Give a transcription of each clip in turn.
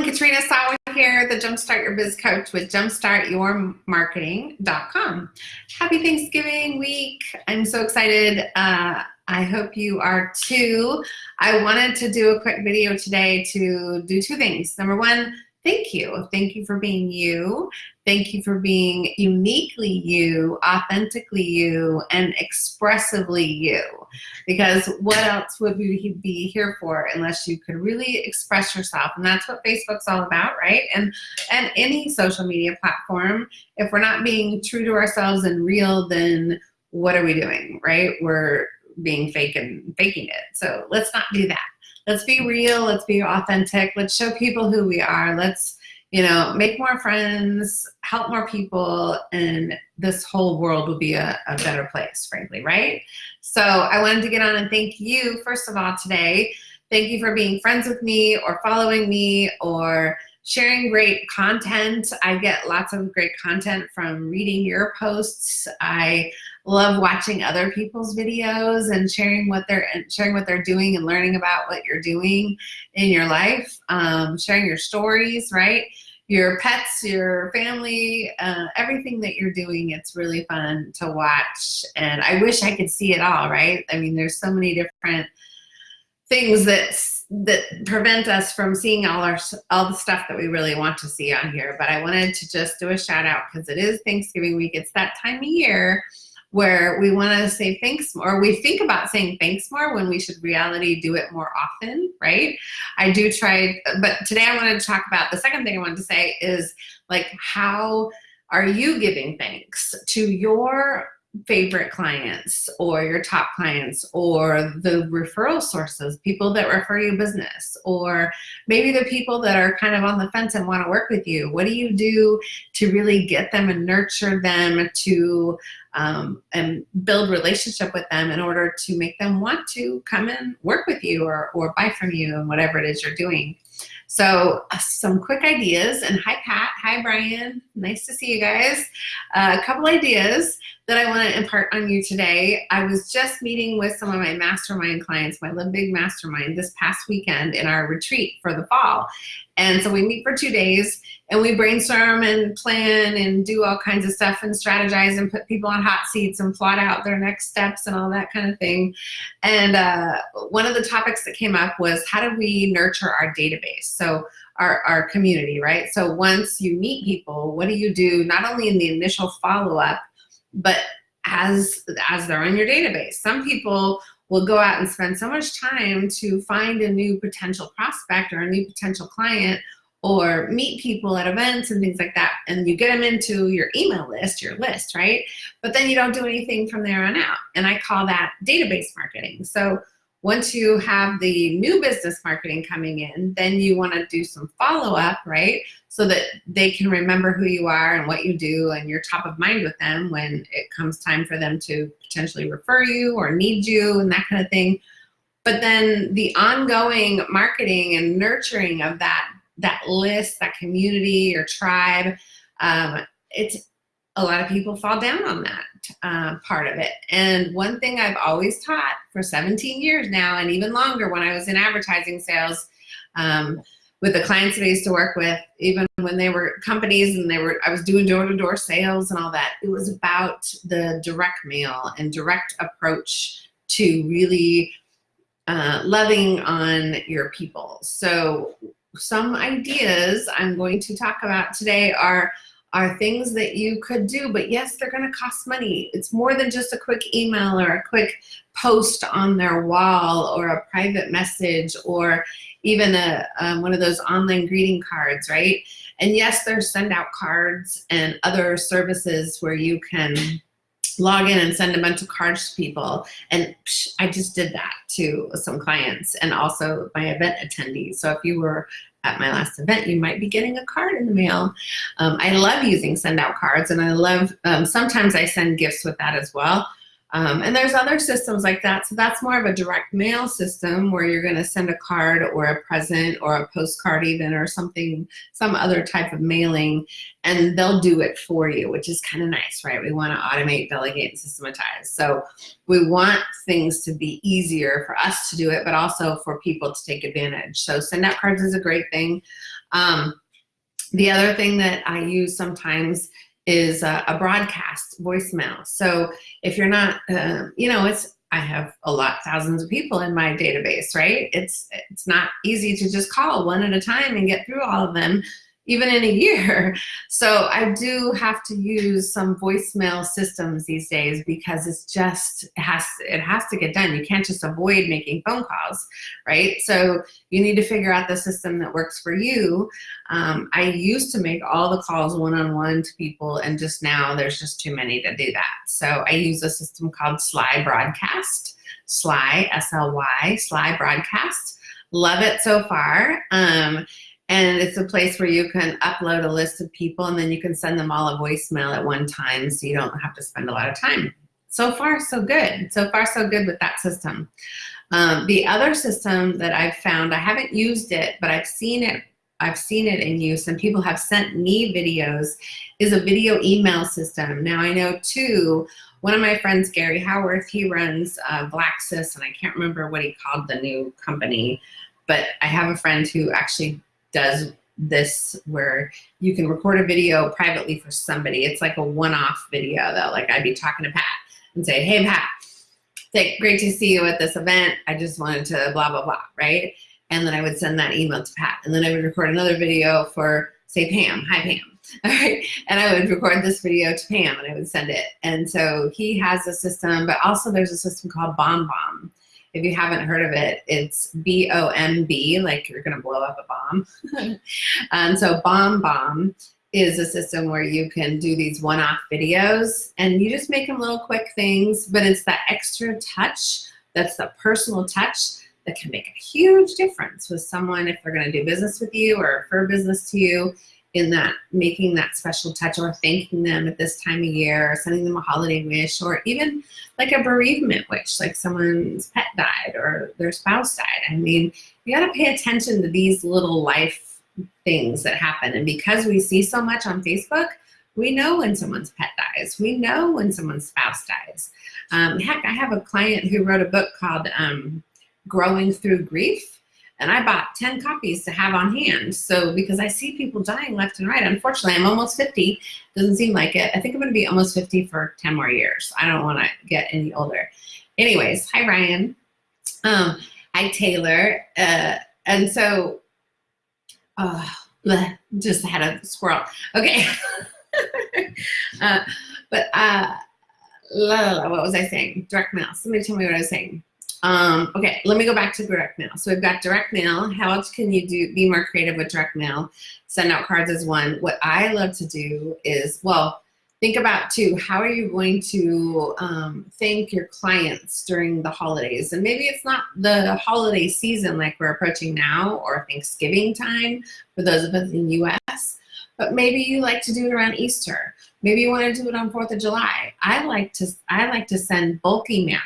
everyone, Katrina Sawa here, the Jumpstart Your Biz Coach with jumpstartyourmarketing.com. Happy Thanksgiving week. I'm so excited. Uh, I hope you are too. I wanted to do a quick video today to do two things. Number one, thank you. Thank you for being you. Thank you for being uniquely you, authentically you, and expressively you. Because what else would we be here for unless you could really express yourself? And that's what Facebook's all about, right? And and any social media platform, if we're not being true to ourselves and real, then what are we doing, right? We're being fake and faking it. So let's not do that. Let's be real. Let's be authentic. Let's show people who we are. Let's, you know, make more friends, help more people, and this whole world will be a, a better place, frankly, right? So I wanted to get on and thank you, first of all, today. Thank you for being friends with me or following me or sharing great content. I get lots of great content from reading your posts. I love watching other people's videos and sharing what they're sharing what they're doing and learning about what you're doing in your life. Um, sharing your stories, right? Your pets, your family, uh, everything that you're doing. It's really fun to watch, and I wish I could see it all. Right? I mean, there's so many different things that that prevent us from seeing all our all the stuff that we really want to see on here. But I wanted to just do a shout out because it is Thanksgiving week. It's that time of year where we want to say thanks more. We think about saying thanks more when we should reality do it more often, right? I do try, but today I wanted to talk about the second thing I wanted to say is like how are you giving thanks to your favorite clients or your top clients or the referral sources, people that refer you business, or maybe the people that are kind of on the fence and want to work with you. What do you do to really get them and nurture them to um, and build relationship with them in order to make them want to come and work with you or, or buy from you and whatever it is you're doing. So uh, some quick ideas, and hi Pat, hi Brian, nice to see you guys. Uh, a couple ideas that I want to impart on you today. I was just meeting with some of my mastermind clients, my Live Big Mastermind, this past weekend in our retreat for the fall. And so we meet for two days and we brainstorm and plan and do all kinds of stuff and strategize and put people on hot seats and plot out their next steps and all that kind of thing. And uh, one of the topics that came up was how do we nurture our database? So our, our community, right? So once you meet people, what do you do not only in the initial follow-up, but as, as they're in your database. Some people will go out and spend so much time to find a new potential prospect or a new potential client or meet people at events and things like that and you get them into your email list your list right but then you don't do anything from there on out and I call that database marketing so once you have the new business marketing coming in, then you want to do some follow-up, right? So that they can remember who you are and what you do and you're top of mind with them when it comes time for them to potentially refer you or need you and that kind of thing. But then the ongoing marketing and nurturing of that, that list, that community or tribe, um, it's a lot of people fall down on that uh, part of it. And one thing I've always taught for 17 years now, and even longer when I was in advertising sales, um, with the clients that I used to work with, even when they were companies and they were, I was doing door-to-door -door sales and all that, it was about the direct mail and direct approach to really uh, loving on your people. So some ideas I'm going to talk about today are are things that you could do, but yes, they're gonna cost money. It's more than just a quick email or a quick post on their wall or a private message or even a, one of those online greeting cards, right? And yes, there's send out cards and other services where you can log in and send a bunch of cards to people. And psh, I just did that to some clients and also my event attendees. So if you were at my last event, you might be getting a card in the mail. Um, I love using send out cards and I love, um, sometimes I send gifts with that as well. Um, and there's other systems like that. So that's more of a direct mail system where you're gonna send a card or a present or a postcard even or something, some other type of mailing and they'll do it for you, which is kind of nice, right? We wanna automate, delegate, and systematize. So we want things to be easier for us to do it, but also for people to take advantage. So send out cards is a great thing. Um, the other thing that I use sometimes is a, a broadcast voicemail. So if you're not, uh, you know, it's I have a lot, thousands of people in my database, right? It's it's not easy to just call one at a time and get through all of them even in a year. So I do have to use some voicemail systems these days because it's just, it has, it has to get done. You can't just avoid making phone calls, right? So you need to figure out the system that works for you. Um, I used to make all the calls one-on-one -on -one to people and just now there's just too many to do that. So I use a system called Sly Broadcast, Sly, S-L-Y, Sly Broadcast. Love it so far. Um, and it's a place where you can upload a list of people and then you can send them all a voicemail at one time so you don't have to spend a lot of time. So far, so good. So far, so good with that system. Um, the other system that I've found, I haven't used it, but I've seen it I've seen it in use and people have sent me videos is a video email system. Now I know too, one of my friends, Gary Howarth, he runs uh, Blacksys and I can't remember what he called the new company, but I have a friend who actually does this where you can record a video privately for somebody. It's like a one-off video though. Like I'd be talking to Pat and say, hey Pat, like, great to see you at this event. I just wanted to blah, blah, blah, right? And then I would send that email to Pat. And then I would record another video for say Pam, hi Pam. All right, and I would record this video to Pam and I would send it. And so he has a system, but also there's a system called BombBomb. If you haven't heard of it, it's B-O-M-B, like you're gonna blow up a bomb. and um, so Bomb Bomb is a system where you can do these one-off videos and you just make them little quick things, but it's that extra touch, that's the personal touch that can make a huge difference with someone if they're gonna do business with you or refer business to you in that making that special touch or thanking them at this time of year or sending them a holiday wish or even like a bereavement wish like someone's pet died or their spouse died. I mean you got to pay attention to these little life things that happen. And because we see so much on facebook we know when someone's pet dies. We know when someone's spouse dies. Um, heck i have a client who wrote a book called um, growing through grief and I bought 10 copies to have on hand. So because I see people dying left and right, unfortunately, I'm almost 50. Doesn't seem like it. I think I'm gonna be almost 50 for 10 more years. I don't wanna get any older. Anyways, hi Ryan. Um, hi Taylor. Uh, and so, uh, just had a squirrel. Okay. uh, but uh, la la what was I saying? Direct mail. Somebody tell me what I was saying. Um, okay, let me go back to direct mail. So we've got direct mail. How else can you do be more creative with direct mail? Send out cards as one. What I love to do is, well, think about too, how are you going to um, thank your clients during the holidays? And maybe it's not the holiday season like we're approaching now or Thanksgiving time for those of us in the US, but maybe you like to do it around Easter. Maybe you want to do it on 4th of July. I like to, I like to send bulk email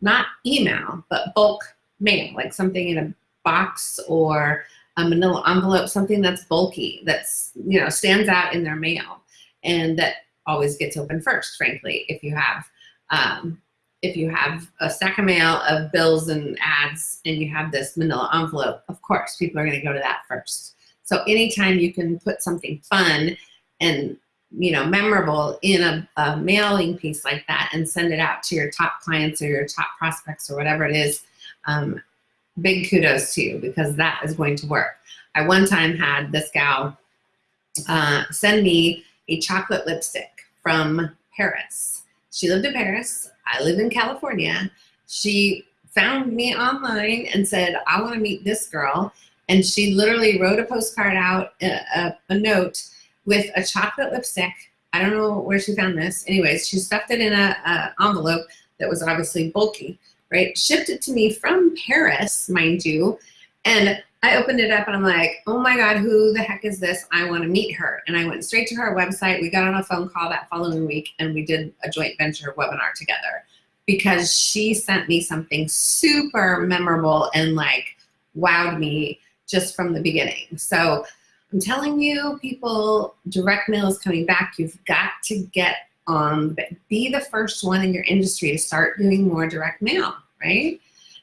not email, but bulk mail, like something in a box or a manila envelope, something that's bulky, that's, you know, stands out in their mail and that always gets open first, frankly, if you have, um, if you have a stack of mail of bills and ads and you have this manila envelope, of course, people are gonna go to that first. So anytime you can put something fun and you know, memorable in a, a, mailing piece like that and send it out to your top clients or your top prospects or whatever it is, um, big kudos to you because that is going to work. I one time had this gal uh, send me a chocolate lipstick from Paris. She lived in Paris. I live in California. She found me online and said, I want to meet this girl. And she literally wrote a postcard out, a, a, a note, with a chocolate lipstick. I don't know where she found this. Anyways, she stuffed it in a, a envelope that was obviously bulky, right? Shipped it to me from Paris, mind you. And I opened it up and I'm like, oh my God, who the heck is this? I want to meet her. And I went straight to her website. We got on a phone call that following week and we did a joint venture webinar together because she sent me something super memorable and like wowed me just from the beginning. So I'm telling you, people, direct mail is coming back. You've got to get um, on, be the first one in your industry to start doing more direct mail, right?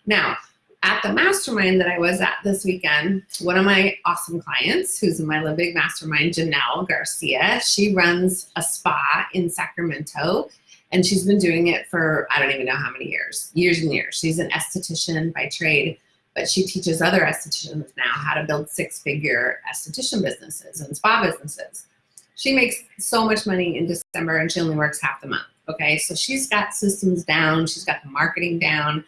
Now, at the mastermind that I was at this weekend, one of my awesome clients, who's in my Live Big Mastermind, Janelle Garcia, she runs a spa in Sacramento and she's been doing it for, I don't even know how many years, years and years. She's an esthetician by trade, but she teaches other estheticians now how to build six figure esthetician businesses and spa businesses. She makes so much money in December and she only works half the month. Okay, so she's got systems down, she's got the marketing down,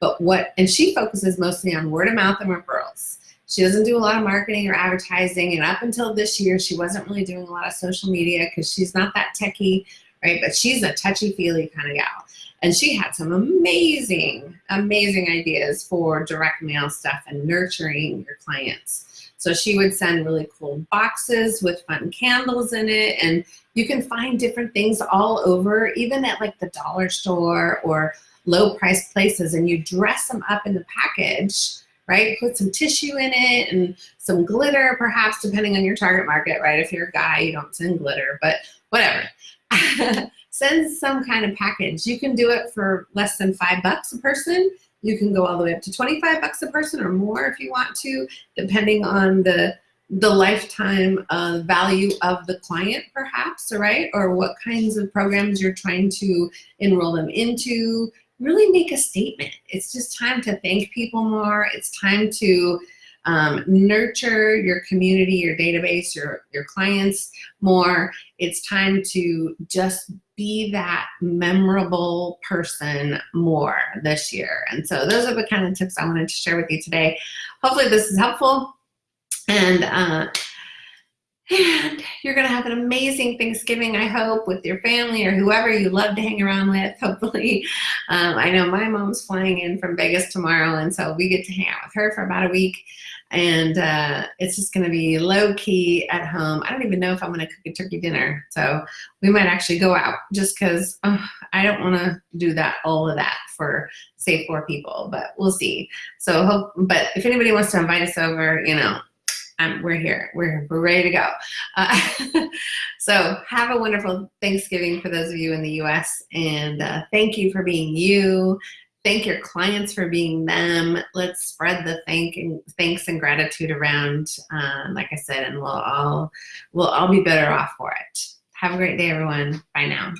but what, and she focuses mostly on word of mouth and referrals. She doesn't do a lot of marketing or advertising, and up until this year, she wasn't really doing a lot of social media because she's not that techie, right? But she's a touchy-feely kind of gal. And she had some amazing, amazing ideas for direct mail stuff and nurturing your clients. So she would send really cool boxes with fun candles in it. And you can find different things all over, even at like the dollar store or low price places. And you dress them up in the package, right? Put some tissue in it and some glitter, perhaps, depending on your target market, right? If you're a guy, you don't send glitter, but whatever. send some kind of package. You can do it for less than five bucks a person. You can go all the way up to 25 bucks a person or more if you want to, depending on the the lifetime value of the client perhaps, right? Or what kinds of programs you're trying to enroll them into. Really make a statement. It's just time to thank people more. It's time to um, nurture your community, your database, your, your clients more. It's time to just be that memorable person more this year. And so those are the kind of tips I wanted to share with you today. Hopefully this is helpful. And, uh, and you're going to have an amazing Thanksgiving, I hope, with your family or whoever you love to hang around with, hopefully. Um, I know my mom's flying in from Vegas tomorrow, and so we get to hang out with her for about a week and uh, it's just gonna be low key at home. I don't even know if I'm gonna cook a turkey dinner. So we might actually go out just cause oh, I don't wanna do that, all of that for say four people, but we'll see. So hope, but if anybody wants to invite us over, you know, um, we're here, we're, we're ready to go. Uh, so have a wonderful Thanksgiving for those of you in the US and uh, thank you for being you thank your clients for being them. Let's spread the thank and thanks and gratitude around, uh, like I said, and we'll all we'll all be better off for it. Have a great day, everyone. Bye now.